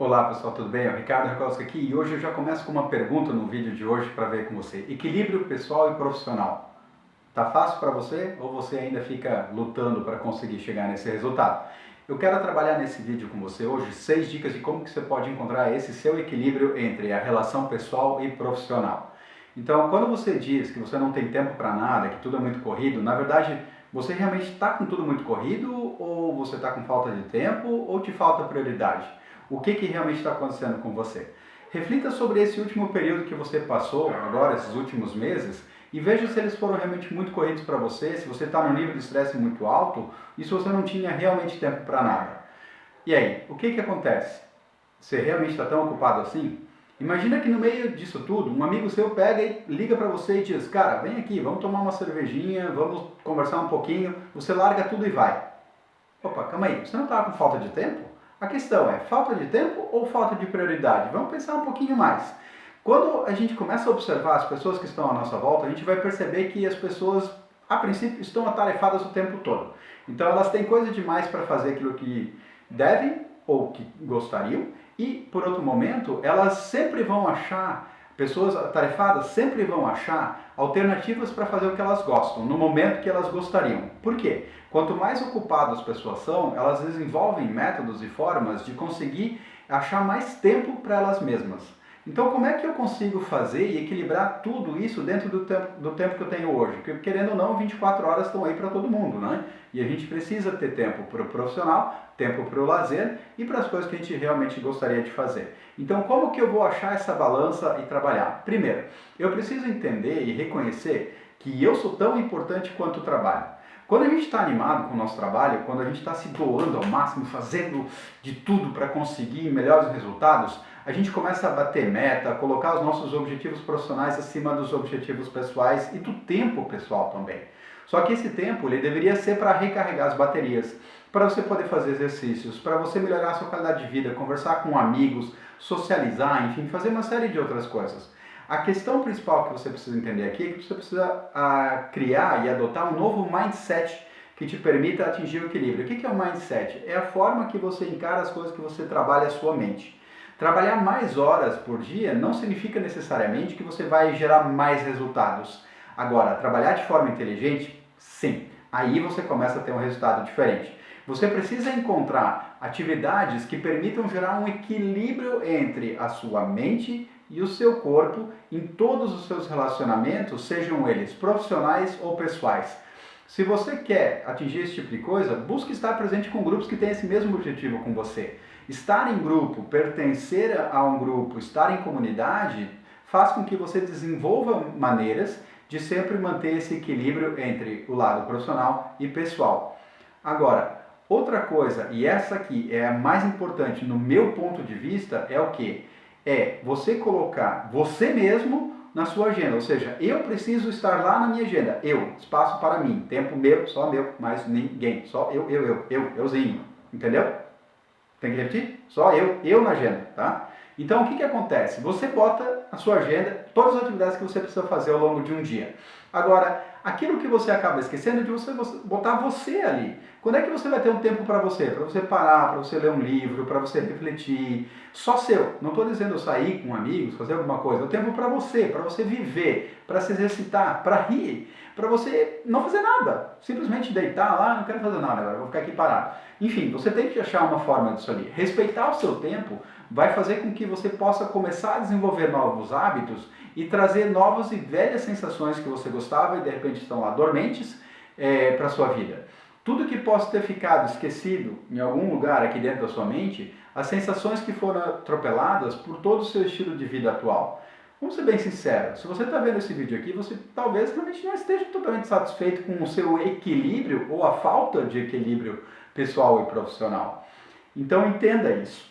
Olá pessoal, tudo bem? É o Ricardo Rakoski aqui e hoje eu já começo com uma pergunta no vídeo de hoje para ver com você. Equilíbrio pessoal e profissional. Tá fácil para você ou você ainda fica lutando para conseguir chegar nesse resultado? Eu quero trabalhar nesse vídeo com você hoje seis dicas de como que você pode encontrar esse seu equilíbrio entre a relação pessoal e profissional. Então, quando você diz que você não tem tempo para nada, que tudo é muito corrido, na verdade, você realmente está com tudo muito corrido ou você está com falta de tempo ou te falta prioridade? O que, que realmente está acontecendo com você? Reflita sobre esse último período que você passou, agora, esses últimos meses, e veja se eles foram realmente muito corridos para você, se você está num nível de estresse muito alto e se você não tinha realmente tempo para nada. E aí, o que, que acontece? Você realmente está tão ocupado assim? Imagina que no meio disso tudo, um amigo seu pega e liga para você e diz, cara, vem aqui, vamos tomar uma cervejinha, vamos conversar um pouquinho, você larga tudo e vai. Opa, calma aí, você não está com falta de tempo? A questão é, falta de tempo ou falta de prioridade? Vamos pensar um pouquinho mais. Quando a gente começa a observar as pessoas que estão à nossa volta, a gente vai perceber que as pessoas, a princípio, estão atarefadas o tempo todo. Então elas têm coisa demais para fazer aquilo que devem ou que gostariam, e, por outro momento, elas sempre vão achar, pessoas atarefadas sempre vão achar alternativas para fazer o que elas gostam, no momento que elas gostariam. Por quê? Quanto mais ocupadas as pessoas são, elas desenvolvem métodos e formas de conseguir achar mais tempo para elas mesmas. Então, como é que eu consigo fazer e equilibrar tudo isso dentro do tempo, do tempo que eu tenho hoje? Porque, querendo ou não, 24 horas estão aí para todo mundo, né? E a gente precisa ter tempo para o profissional, tempo para o lazer e para as coisas que a gente realmente gostaria de fazer. Então, como que eu vou achar essa balança e trabalhar? Primeiro, eu preciso entender e reconhecer que eu sou tão importante quanto o trabalho. Quando a gente está animado com o nosso trabalho, quando a gente está se doando ao máximo, fazendo de tudo para conseguir melhores resultados, a gente começa a bater meta, colocar os nossos objetivos profissionais acima dos objetivos pessoais e do tempo pessoal também. Só que esse tempo ele deveria ser para recarregar as baterias, para você poder fazer exercícios, para você melhorar a sua qualidade de vida, conversar com amigos, socializar, enfim, fazer uma série de outras coisas. A questão principal que você precisa entender aqui é que você precisa a, criar e adotar um novo mindset que te permita atingir o equilíbrio. O que é o mindset? É a forma que você encara as coisas que você trabalha a sua mente. Trabalhar mais horas por dia não significa necessariamente que você vai gerar mais resultados. Agora, trabalhar de forma inteligente, sim. Aí você começa a ter um resultado diferente. Você precisa encontrar atividades que permitam gerar um equilíbrio entre a sua mente e o seu corpo em todos os seus relacionamentos, sejam eles profissionais ou pessoais. Se você quer atingir esse tipo de coisa, busque estar presente com grupos que têm esse mesmo objetivo com você. Estar em grupo, pertencer a um grupo, estar em comunidade, faz com que você desenvolva maneiras de sempre manter esse equilíbrio entre o lado profissional e pessoal. Agora, outra coisa, e essa aqui é a mais importante no meu ponto de vista, é o que? É você colocar você mesmo na sua agenda, ou seja, eu preciso estar lá na minha agenda, eu, espaço para mim, tempo meu, só meu, mais ninguém, só eu, eu, eu, eu, euzinho, entendeu? Tem que repetir? Só eu, eu na agenda, tá? Então, o que, que acontece? Você bota na sua agenda todas as atividades que você precisa fazer ao longo de um dia. Agora, aquilo que você acaba esquecendo é de você botar você ali. Quando é que você vai ter um tempo para você? Para você parar, para você ler um livro, para você refletir. Só seu. Não estou dizendo sair com amigos, fazer alguma coisa. O tempo para você, para você viver, para se exercitar, para rir, para você não fazer nada. Simplesmente deitar lá, não quero fazer nada agora, vou ficar aqui parado. Enfim, você tem que achar uma forma disso ali. Respeitar o seu tempo vai fazer com que você possa começar a desenvolver novos hábitos e trazer novas e velhas sensações que você gostava e de repente estão lá dormentes é, para a sua vida. Tudo que possa ter ficado esquecido em algum lugar aqui dentro da sua mente, as sensações que foram atropeladas por todo o seu estilo de vida atual. Vamos ser bem sinceros, se você está vendo esse vídeo aqui, você talvez realmente não esteja totalmente satisfeito com o seu equilíbrio ou a falta de equilíbrio pessoal e profissional. Então entenda isso.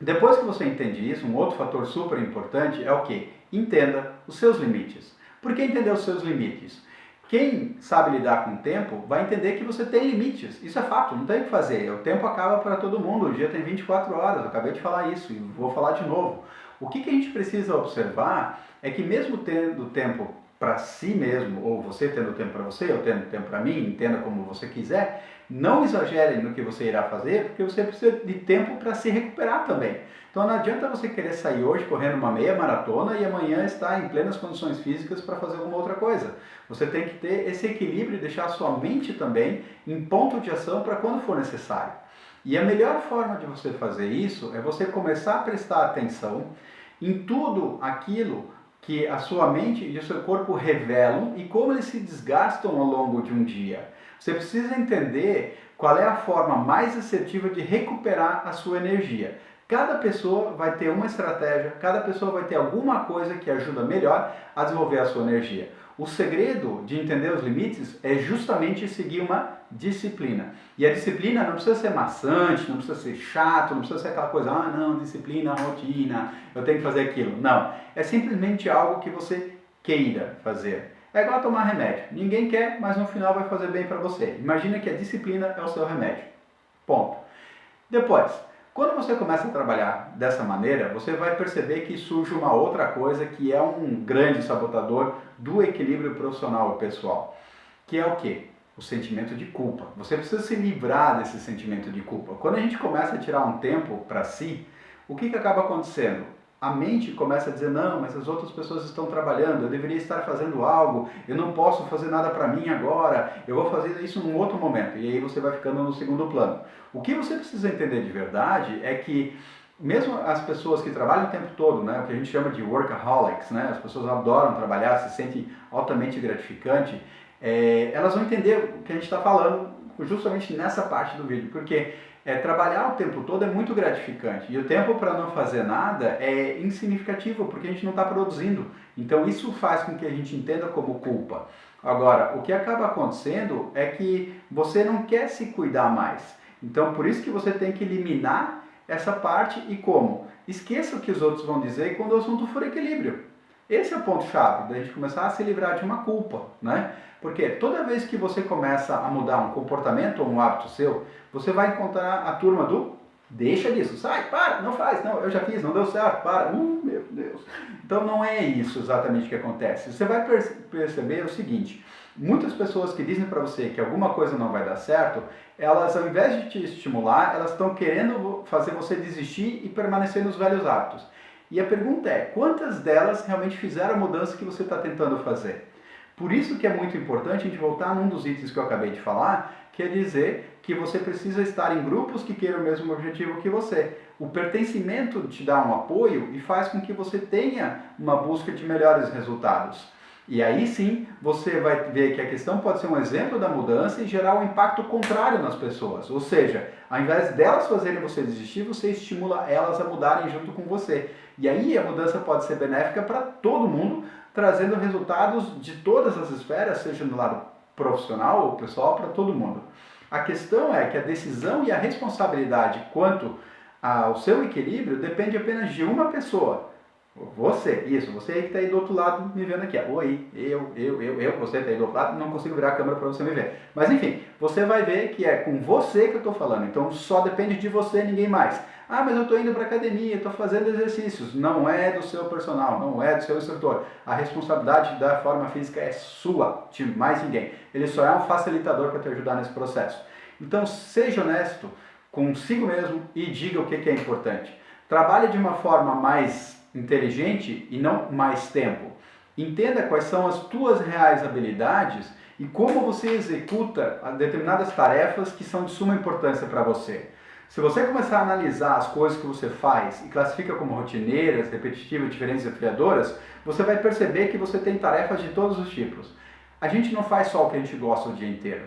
Depois que você entende isso, um outro fator super importante é o que? Entenda os seus limites. Por que entender os seus limites? Quem sabe lidar com o tempo vai entender que você tem limites. Isso é fato, não tem o que fazer. O tempo acaba para todo mundo, o dia tem 24 horas, eu acabei de falar isso e vou falar de novo. O que, que a gente precisa observar é que mesmo tendo tempo para si mesmo, ou você tendo tempo para você, ou tendo tempo para mim, entenda como você quiser, não exagere no que você irá fazer, porque você precisa de tempo para se recuperar também. Então não adianta você querer sair hoje correndo uma meia maratona e amanhã estar em plenas condições físicas para fazer alguma outra coisa. Você tem que ter esse equilíbrio e deixar a sua mente também em ponto de ação para quando for necessário. E a melhor forma de você fazer isso é você começar a prestar atenção em tudo aquilo que a sua mente e o seu corpo revelam e como eles se desgastam ao longo de um dia. Você precisa entender qual é a forma mais assertiva de recuperar a sua energia. Cada pessoa vai ter uma estratégia, cada pessoa vai ter alguma coisa que ajuda melhor a desenvolver a sua energia. O segredo de entender os limites é justamente seguir uma disciplina. E a disciplina não precisa ser maçante, não precisa ser chato, não precisa ser aquela coisa, ah não, disciplina, rotina, eu tenho que fazer aquilo. Não, é simplesmente algo que você queira fazer. É igual tomar remédio. Ninguém quer, mas no final vai fazer bem para você. Imagina que a disciplina é o seu remédio. Ponto. Depois, quando você começa a trabalhar dessa maneira, você vai perceber que surge uma outra coisa que é um grande sabotador do equilíbrio profissional e pessoal, que é o que? O sentimento de culpa. Você precisa se livrar desse sentimento de culpa. Quando a gente começa a tirar um tempo para si, o que, que acaba acontecendo? A mente começa a dizer, não, mas as outras pessoas estão trabalhando, eu deveria estar fazendo algo, eu não posso fazer nada para mim agora, eu vou fazer isso num outro momento. E aí você vai ficando no segundo plano. O que você precisa entender de verdade é que mesmo as pessoas que trabalham o tempo todo, né, o que a gente chama de workaholics, né, as pessoas adoram trabalhar, se sentem altamente gratificante, é, elas vão entender o que a gente está falando justamente nessa parte do vídeo, porque é, trabalhar o tempo todo é muito gratificante e o tempo para não fazer nada é insignificativo porque a gente não está produzindo. Então isso faz com que a gente entenda como culpa. Agora, o que acaba acontecendo é que você não quer se cuidar mais. Então por isso que você tem que eliminar essa parte e como? Esqueça o que os outros vão dizer quando o assunto for equilíbrio. Esse é o ponto-chave, da gente começar a se livrar de uma culpa, né? Porque toda vez que você começa a mudar um comportamento ou um hábito seu, você vai encontrar a turma do deixa disso, sai, para, não faz, não, eu já fiz, não deu certo, para, uh, meu Deus. Então não é isso exatamente que acontece. Você vai perceber o seguinte, muitas pessoas que dizem para você que alguma coisa não vai dar certo, elas ao invés de te estimular, elas estão querendo fazer você desistir e permanecer nos velhos hábitos. E a pergunta é, quantas delas realmente fizeram a mudança que você está tentando fazer? Por isso que é muito importante a gente voltar num dos itens que eu acabei de falar, que é dizer que você precisa estar em grupos que queiram o mesmo objetivo que você. O pertencimento te dá um apoio e faz com que você tenha uma busca de melhores resultados. E aí sim você vai ver que a questão pode ser um exemplo da mudança e gerar um impacto contrário nas pessoas. Ou seja, ao invés delas fazerem você desistir, você estimula elas a mudarem junto com você. E aí a mudança pode ser benéfica para todo mundo, trazendo resultados de todas as esferas, seja no lado profissional ou pessoal, para todo mundo. A questão é que a decisão e a responsabilidade quanto ao seu equilíbrio depende apenas de uma pessoa. Você, isso, você aí que está aí do outro lado me vendo aqui. Oi, eu, eu, eu, eu, você está aí do outro lado, não consigo virar a câmera para você me ver. Mas enfim, você vai ver que é com você que eu estou falando, então só depende de você, ninguém mais. Ah, mas eu estou indo para academia, estou fazendo exercícios. Não é do seu personal, não é do seu instrutor. A responsabilidade da forma física é sua, de mais ninguém. Ele só é um facilitador para te ajudar nesse processo. Então, seja honesto consigo mesmo e diga o que, que é importante. Trabalhe de uma forma mais inteligente e não mais tempo. Entenda quais são as tuas reais habilidades e como você executa determinadas tarefas que são de suma importância para você. Se você começar a analisar as coisas que você faz e classifica como rotineiras, repetitivas, diferentes e desafiadoras, você vai perceber que você tem tarefas de todos os tipos. A gente não faz só o que a gente gosta o dia inteiro.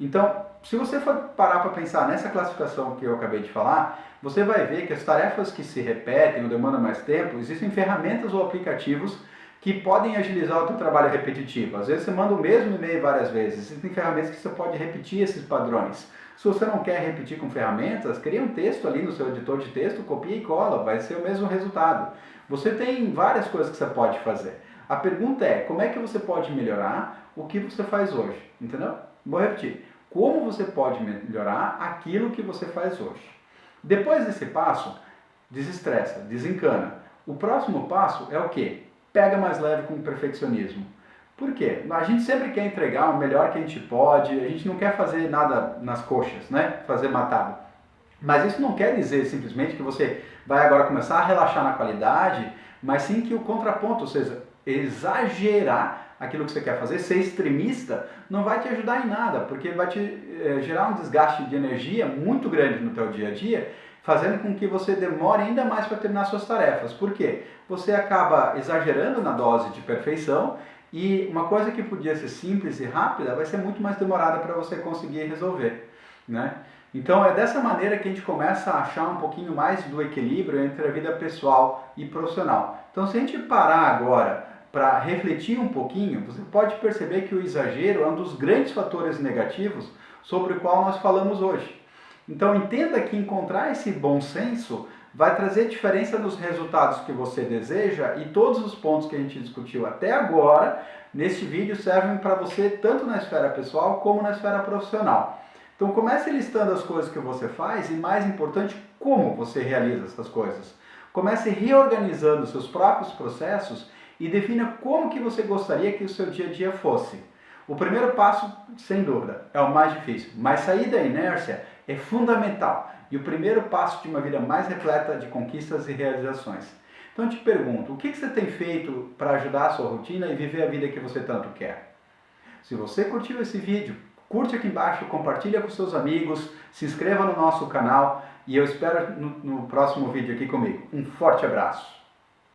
Então, se você for parar para pensar nessa classificação que eu acabei de falar, você vai ver que as tarefas que se repetem ou demandam mais tempo, existem ferramentas ou aplicativos que podem agilizar o teu trabalho repetitivo. Às vezes você manda o mesmo e-mail várias vezes, existem ferramentas que você pode repetir esses padrões. Se você não quer repetir com ferramentas, cria um texto ali no seu editor de texto, copia e cola, vai ser o mesmo resultado. Você tem várias coisas que você pode fazer. A pergunta é, como é que você pode melhorar o que você faz hoje? Entendeu? Vou repetir. Como você pode melhorar aquilo que você faz hoje? Depois desse passo, desestressa, desencana. O próximo passo é o quê? Pega mais leve com o perfeccionismo. Por quê? A gente sempre quer entregar o melhor que a gente pode, a gente não quer fazer nada nas coxas, né? Fazer matado. Mas isso não quer dizer simplesmente que você vai agora começar a relaxar na qualidade, mas sim que o contraponto, ou seja, exagerar aquilo que você quer fazer, ser extremista, não vai te ajudar em nada, porque vai te é, gerar um desgaste de energia muito grande no teu dia a dia, fazendo com que você demore ainda mais para terminar suas tarefas. Por quê? Você acaba exagerando na dose de perfeição e uma coisa que podia ser simples e rápida vai ser muito mais demorada para você conseguir resolver. Né? Então é dessa maneira que a gente começa a achar um pouquinho mais do equilíbrio entre a vida pessoal e profissional. Então se a gente parar agora para refletir um pouquinho, você pode perceber que o exagero é um dos grandes fatores negativos sobre o qual nós falamos hoje. Então entenda que encontrar esse bom senso vai trazer diferença nos resultados que você deseja e todos os pontos que a gente discutiu até agora neste vídeo servem para você tanto na esfera pessoal como na esfera profissional. Então comece listando as coisas que você faz e mais importante, como você realiza essas coisas. Comece reorganizando seus próprios processos e defina como que você gostaria que o seu dia a dia fosse. O primeiro passo, sem dúvida, é o mais difícil, mas sair da inércia é fundamental e o primeiro passo de uma vida mais repleta de conquistas e realizações. Então eu te pergunto, o que você tem feito para ajudar a sua rotina e viver a vida que você tanto quer? Se você curtiu esse vídeo, curte aqui embaixo, compartilha com seus amigos, se inscreva no nosso canal e eu espero no, no próximo vídeo aqui comigo. Um forte abraço!